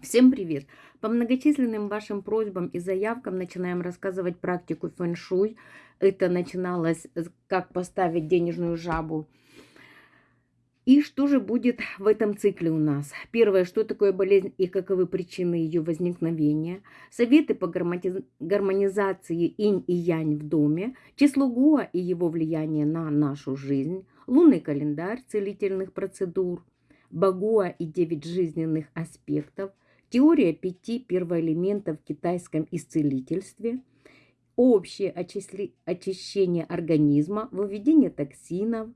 Всем привет! По многочисленным вашим просьбам и заявкам начинаем рассказывать практику фэн-шуй. Это начиналось, как поставить денежную жабу. И что же будет в этом цикле у нас? Первое, что такое болезнь и каковы причины ее возникновения. Советы по гармонизации инь и янь в доме. Число Гуа и его влияние на нашу жизнь. Лунный календарь целительных процедур. Багуа и девять жизненных аспектов – Теория пяти первоэлементов в китайском исцелительстве, общее очищение организма, выведение токсинов,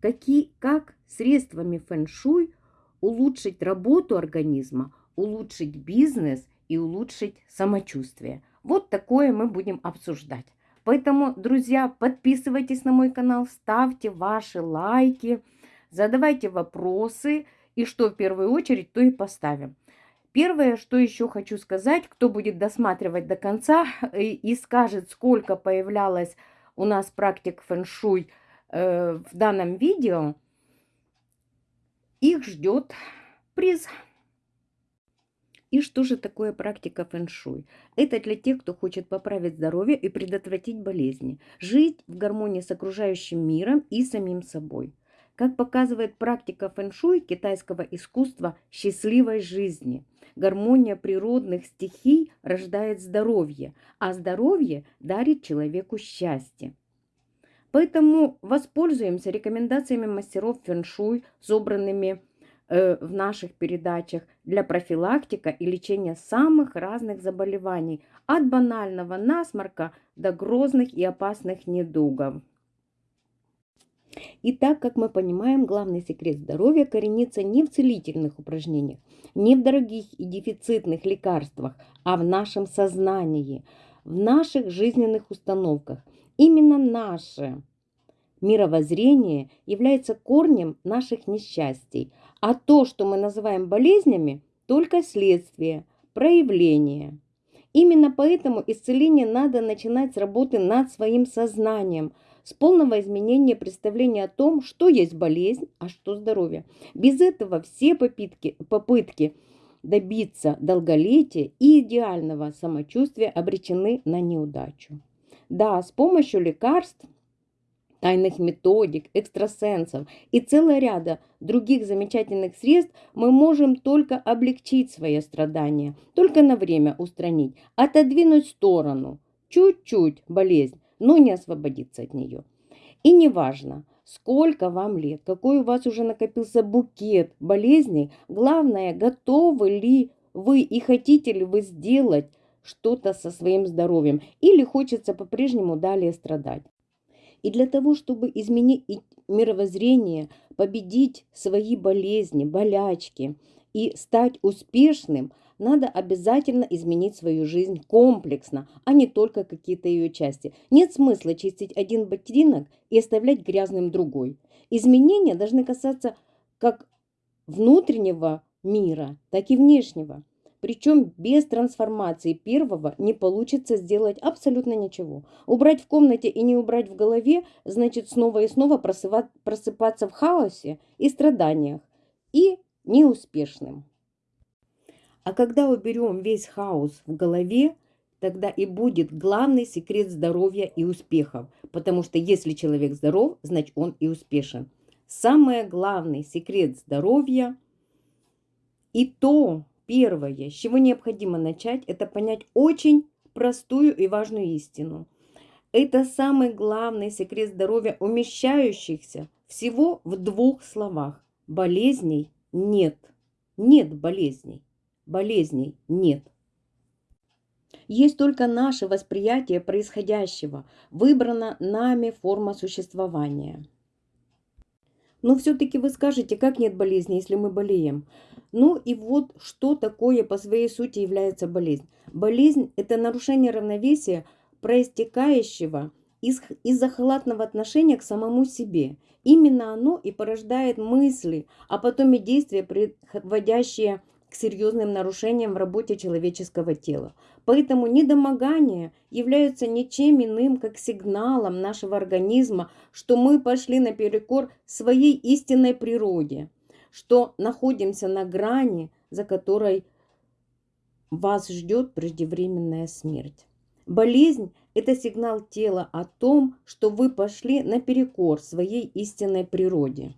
какие, как средствами фэн-шуй улучшить работу организма, улучшить бизнес и улучшить самочувствие. Вот такое мы будем обсуждать. Поэтому, друзья, подписывайтесь на мой канал, ставьте ваши лайки, задавайте вопросы, и что в первую очередь, то и поставим. Первое, что еще хочу сказать, кто будет досматривать до конца и, и скажет, сколько появлялось у нас практик фэн-шуй э, в данном видео, их ждет приз. И что же такое практика фэн-шуй? Это для тех, кто хочет поправить здоровье и предотвратить болезни, жить в гармонии с окружающим миром и самим собой. Как показывает практика фэн-шуй китайского искусства счастливой жизни – Гармония природных стихий рождает здоровье, а здоровье дарит человеку счастье. Поэтому воспользуемся рекомендациями мастеров фэншуй, собранными э, в наших передачах для профилактика и лечения самых разных заболеваний, от банального насморка до грозных и опасных недугов. И так, как мы понимаем, главный секрет здоровья коренится не в целительных упражнениях, не в дорогих и дефицитных лекарствах, а в нашем сознании, в наших жизненных установках. Именно наше мировоззрение является корнем наших несчастий, а то, что мы называем болезнями, только следствие, проявление. Именно поэтому исцеление надо начинать с работы над своим сознанием – с полного изменения представления о том, что есть болезнь, а что здоровье. Без этого все попытки, попытки добиться долголетия и идеального самочувствия обречены на неудачу. Да, с помощью лекарств, тайных методик, экстрасенсов и целого ряда других замечательных средств мы можем только облегчить свои страдания, только на время устранить, отодвинуть в сторону чуть-чуть болезнь, но не освободиться от нее. И неважно, сколько вам лет, какой у вас уже накопился букет болезней, главное, готовы ли вы и хотите ли вы сделать что-то со своим здоровьем или хочется по-прежнему далее страдать. И для того, чтобы изменить мировоззрение, победить свои болезни, болячки и стать успешным – надо обязательно изменить свою жизнь комплексно, а не только какие-то ее части. Нет смысла чистить один ботинок и оставлять грязным другой. Изменения должны касаться как внутреннего мира, так и внешнего. Причем без трансформации первого не получится сделать абсолютно ничего. Убрать в комнате и не убрать в голове, значит снова и снова просыпаться в хаосе и страданиях. И неуспешным. А когда уберем весь хаос в голове, тогда и будет главный секрет здоровья и успехов. Потому что если человек здоров, значит он и успешен. Самый главный секрет здоровья и то первое, с чего необходимо начать, это понять очень простую и важную истину. Это самый главный секрет здоровья, умещающихся всего в двух словах. Болезней нет. Нет болезней болезней нет. Есть только наше восприятие происходящего, выбрана нами форма существования. Но все-таки вы скажете, как нет болезни, если мы болеем? Ну и вот что такое по своей сути является болезнь. Болезнь – это нарушение равновесия, проистекающего из-за из халатного отношения к самому себе. Именно оно и порождает мысли, а потом и действия, приводящие к серьезным нарушениям в работе человеческого тела. Поэтому недомогания являются ничем иным, как сигналом нашего организма, что мы пошли наперекор своей истинной природе, что находимся на грани, за которой вас ждет преждевременная смерть. Болезнь – это сигнал тела о том, что вы пошли наперекор своей истинной природе.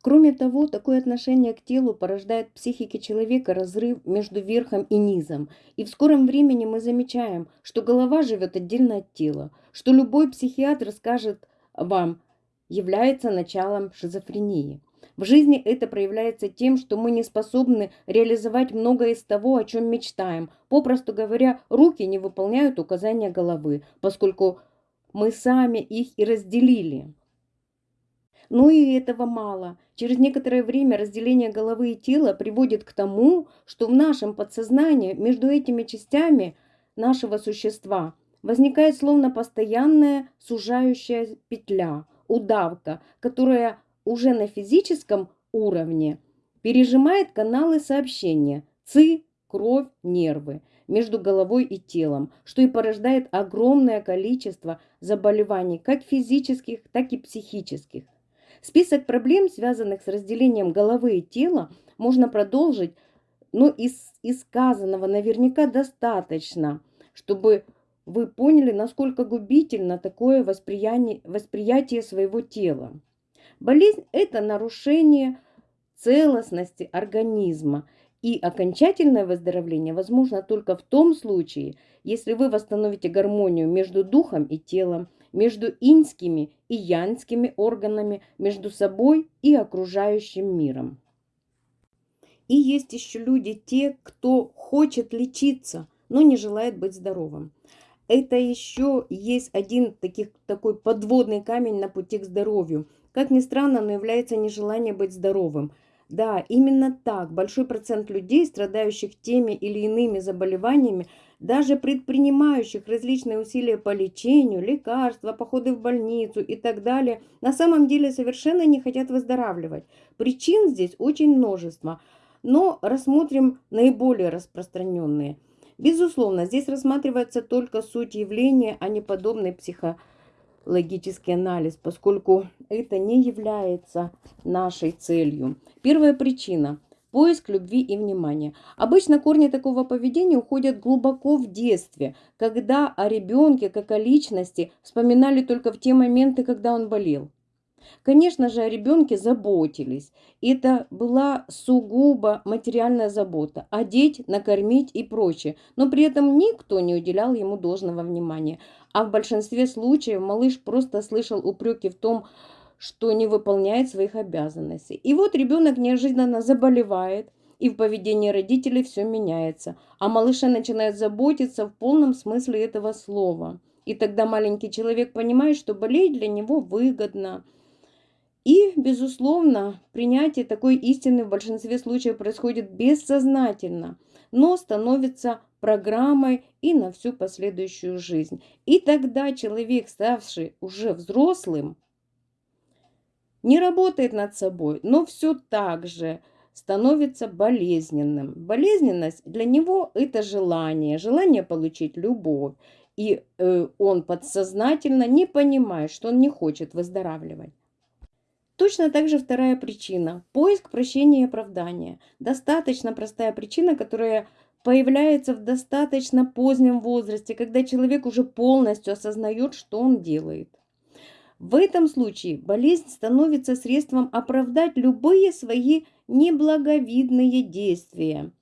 Кроме того, такое отношение к телу порождает в психике человека разрыв между верхом и низом. И в скором времени мы замечаем, что голова живет отдельно от тела, что любой психиатр скажет вам, является началом шизофрении. В жизни это проявляется тем, что мы не способны реализовать многое из того, о чем мечтаем. Попросту говоря, руки не выполняют указания головы, поскольку мы сами их и разделили. Но и этого мало. Через некоторое время разделение головы и тела приводит к тому, что в нашем подсознании между этими частями нашего существа возникает словно постоянная сужающая петля, удавка, которая уже на физическом уровне пережимает каналы сообщения ЦИ, кровь, нервы между головой и телом, что и порождает огромное количество заболеваний, как физических, так и психических. Список проблем, связанных с разделением головы и тела, можно продолжить, но из, из сказанного наверняка достаточно, чтобы вы поняли, насколько губительно такое восприятие, восприятие своего тела. Болезнь – это нарушение целостности организма, и окончательное выздоровление возможно только в том случае, если вы восстановите гармонию между духом и телом, между иньскими и янскими органами, между собой и окружающим миром. И есть еще люди, те, кто хочет лечиться, но не желает быть здоровым. Это еще есть один таких, такой подводный камень на пути к здоровью – как ни странно, но является нежелание быть здоровым. Да, именно так большой процент людей, страдающих теми или иными заболеваниями, даже предпринимающих различные усилия по лечению, лекарства, походы в больницу и так далее, на самом деле совершенно не хотят выздоравливать. Причин здесь очень множество, но рассмотрим наиболее распространенные. Безусловно, здесь рассматривается только суть явления, а не подобный психологический логический анализ, поскольку это не является нашей целью. Первая причина – поиск любви и внимания. Обычно корни такого поведения уходят глубоко в детстве, когда о ребенке как о личности вспоминали только в те моменты, когда он болел. Конечно же, о ребенке заботились. Это была сугубо материальная забота. Одеть, накормить и прочее. Но при этом никто не уделял ему должного внимания. А в большинстве случаев малыш просто слышал упреки в том, что не выполняет своих обязанностей. И вот ребенок неожиданно заболевает, и в поведении родителей все меняется. А малыша начинает заботиться в полном смысле этого слова. И тогда маленький человек понимает, что болеть для него выгодно – и, безусловно, принятие такой истины в большинстве случаев происходит бессознательно, но становится программой и на всю последующую жизнь. И тогда человек, ставший уже взрослым, не работает над собой, но все так же становится болезненным. Болезненность для него это желание, желание получить любовь. И э, он подсознательно не понимает, что он не хочет выздоравливать. Точно так же вторая причина – поиск прощения и оправдания. Достаточно простая причина, которая появляется в достаточно позднем возрасте, когда человек уже полностью осознает, что он делает. В этом случае болезнь становится средством оправдать любые свои неблаговидные действия.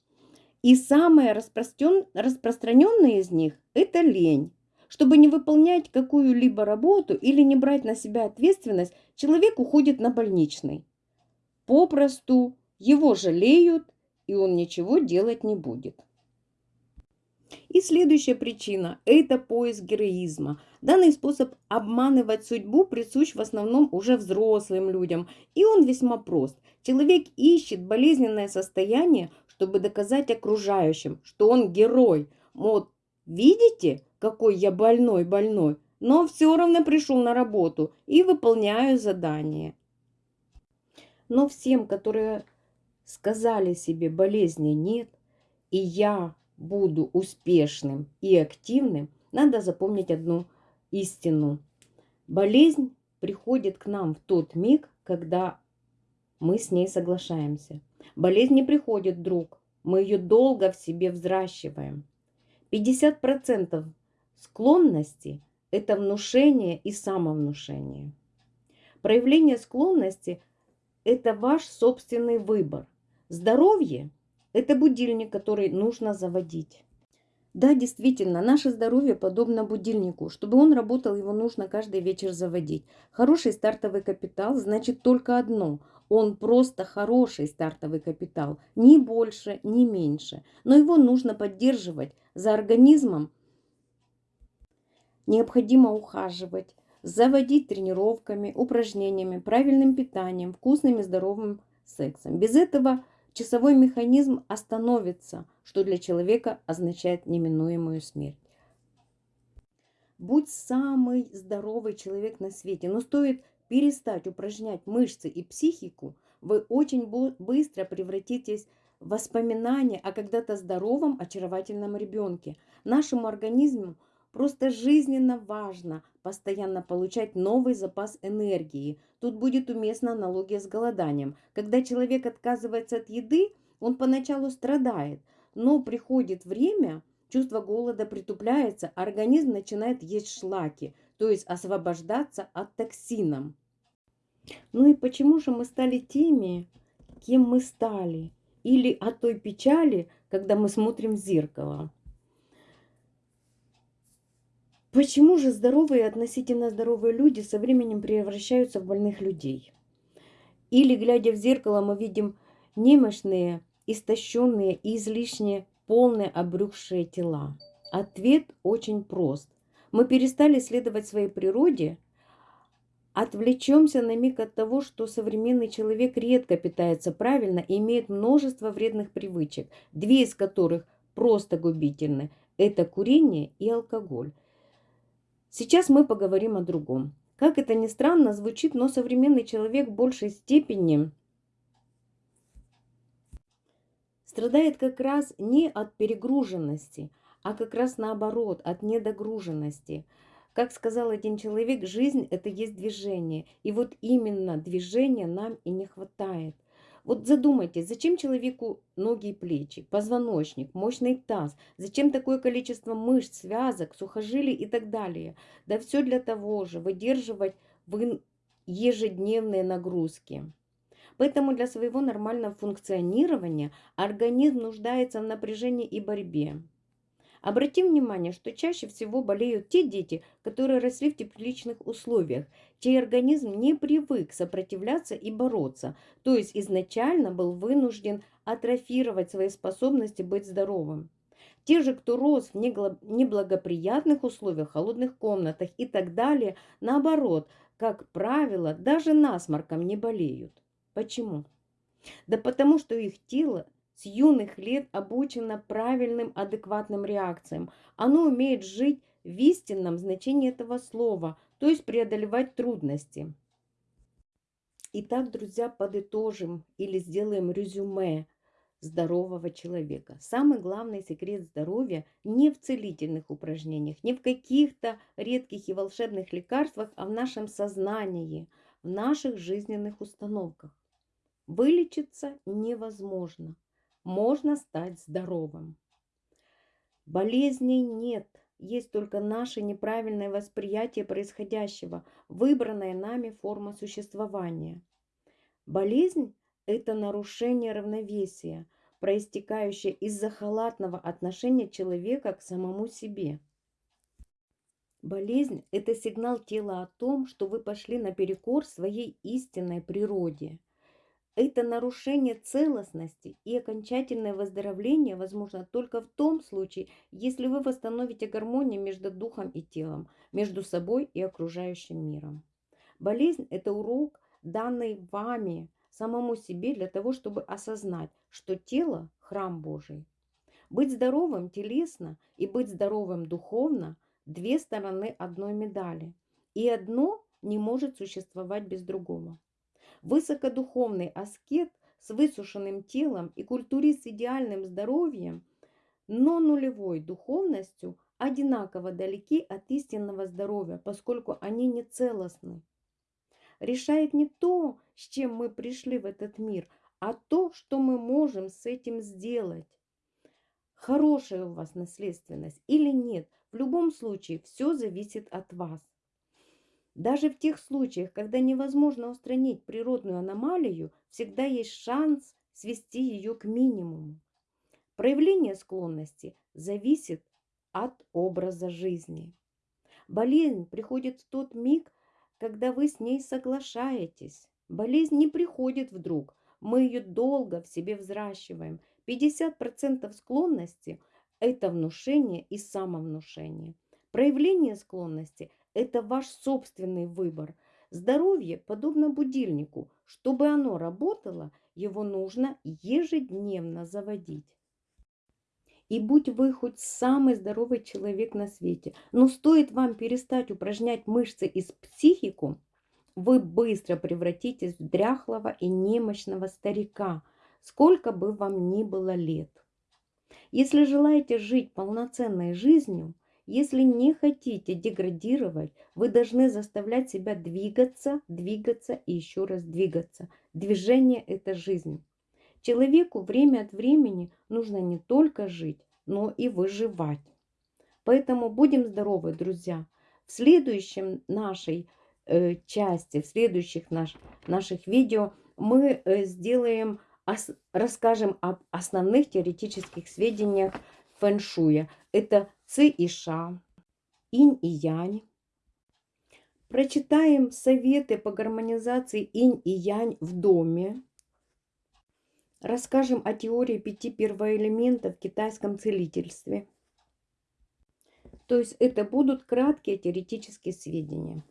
И самое распространенное из них – это лень. Чтобы не выполнять какую-либо работу или не брать на себя ответственность, человек уходит на больничный. Попросту его жалеют, и он ничего делать не будет. И следующая причина – это поиск героизма. Данный способ обманывать судьбу присущ в основном уже взрослым людям, и он весьма прост. Человек ищет болезненное состояние, чтобы доказать окружающим, что он герой. Вот, видите, какой я больной-больной, но все равно пришел на работу и выполняю задание. Но всем, которые сказали себе болезни нет, и я буду успешным и активным, надо запомнить одну истину. Болезнь приходит к нам в тот миг, когда мы с ней соглашаемся. Болезнь не приходит вдруг. мы ее долго в себе взращиваем. 50% склонности – это внушение и самовнушение. Проявление склонности – это ваш собственный выбор. Здоровье – это будильник, который нужно заводить. Да, действительно, наше здоровье подобно будильнику. Чтобы он работал, его нужно каждый вечер заводить. Хороший стартовый капитал значит только одно – он просто хороший стартовый капитал, ни больше, ни меньше. Но его нужно поддерживать. За организмом необходимо ухаживать, заводить тренировками, упражнениями, правильным питанием, вкусным и здоровым сексом. Без этого часовой механизм остановится, что для человека означает неминуемую смерть. Будь самый здоровый человек на свете, но стоит перестать упражнять мышцы и психику, вы очень быстро превратитесь в воспоминания о когда-то здоровом, очаровательном ребенке. Нашему организму просто жизненно важно постоянно получать новый запас энергии. Тут будет уместна аналогия с голоданием. Когда человек отказывается от еды, он поначалу страдает, но приходит время, чувство голода притупляется, организм начинает есть шлаки – то есть освобождаться от токсинов. Ну и почему же мы стали теми, кем мы стали? Или от той печали, когда мы смотрим в зеркало? Почему же здоровые относительно здоровые люди со временем превращаются в больных людей? Или, глядя в зеркало, мы видим немощные, истощенные и излишне полные обрюхшие тела? Ответ очень прост. Мы перестали следовать своей природе, отвлечемся на миг от того, что современный человек редко питается правильно и имеет множество вредных привычек, две из которых просто губительны – это курение и алкоголь. Сейчас мы поговорим о другом. Как это ни странно звучит, но современный человек в большей степени страдает как раз не от перегруженности – а как раз наоборот, от недогруженности. Как сказал один человек, жизнь – это есть движение. И вот именно движения нам и не хватает. Вот задумайтесь, зачем человеку ноги и плечи, позвоночник, мощный таз, зачем такое количество мышц, связок, сухожилий и так далее? Да все для того же, выдерживать ежедневные нагрузки. Поэтому для своего нормального функционирования организм нуждается в напряжении и борьбе. Обратим внимание, что чаще всего болеют те дети, которые росли в тепличных условиях, чей организм не привык сопротивляться и бороться, то есть изначально был вынужден атрофировать свои способности быть здоровым. Те же, кто рос в неблагоприятных условиях, холодных комнатах и так далее, наоборот, как правило, даже насморком не болеют. Почему? Да потому что их тело с юных лет обучено правильным, адекватным реакциям. Оно умеет жить в истинном значении этого слова, то есть преодолевать трудности. Итак, друзья, подытожим или сделаем резюме здорового человека. Самый главный секрет здоровья не в целительных упражнениях, не в каких-то редких и волшебных лекарствах, а в нашем сознании, в наших жизненных установках. Вылечиться невозможно можно стать здоровым. Болезней нет, есть только наше неправильное восприятие происходящего, выбранная нами форма существования. Болезнь – это нарушение равновесия, проистекающее из-за халатного отношения человека к самому себе. Болезнь – это сигнал тела о том, что вы пошли наперекор своей истинной природе – это нарушение целостности и окончательное выздоровление возможно только в том случае, если вы восстановите гармонию между духом и телом, между собой и окружающим миром. Болезнь – это урок, данный вами самому себе для того, чтобы осознать, что тело – храм Божий. Быть здоровым телесно и быть здоровым духовно – две стороны одной медали. И одно не может существовать без другого. Высокодуховный аскет с высушенным телом и культурист с идеальным здоровьем, но нулевой духовностью одинаково далеки от истинного здоровья, поскольку они не целостны. Решает не то, с чем мы пришли в этот мир, а то, что мы можем с этим сделать. Хорошая у вас наследственность или нет. В любом случае, все зависит от вас. Даже в тех случаях, когда невозможно устранить природную аномалию, всегда есть шанс свести ее к минимуму. Проявление склонности зависит от образа жизни. Болезнь приходит в тот миг, когда вы с ней соглашаетесь. Болезнь не приходит вдруг, мы ее долго в себе взращиваем. 50% склонности – это внушение и самовнушение. Проявление склонности – это ваш собственный выбор. Здоровье подобно будильнику. Чтобы оно работало, его нужно ежедневно заводить. И будь вы хоть самый здоровый человек на свете, но стоит вам перестать упражнять мышцы и психику, вы быстро превратитесь в дряхлого и немощного старика, сколько бы вам ни было лет. Если желаете жить полноценной жизнью, если не хотите деградировать, вы должны заставлять себя двигаться, двигаться и еще раз двигаться. Движение – это жизнь. Человеку время от времени нужно не только жить, но и выживать. Поэтому будем здоровы, друзья. В следующем нашей э, части, в следующих наш, наших видео мы э, сделаем, ос, расскажем об основных теоретических сведениях фэншуя. Это ци и ша, инь и янь. Прочитаем советы по гармонизации инь и янь в доме. Расскажем о теории пяти первоэлементов в китайском целительстве. То есть это будут краткие теоретические сведения.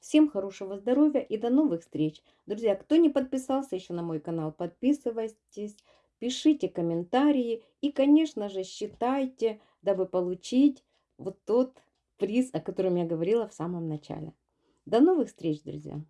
Всем хорошего здоровья и до новых встреч. Друзья, кто не подписался еще на мой канал, подписывайтесь, пишите комментарии и, конечно же, считайте, дабы получить вот тот приз, о котором я говорила в самом начале. До новых встреч, друзья!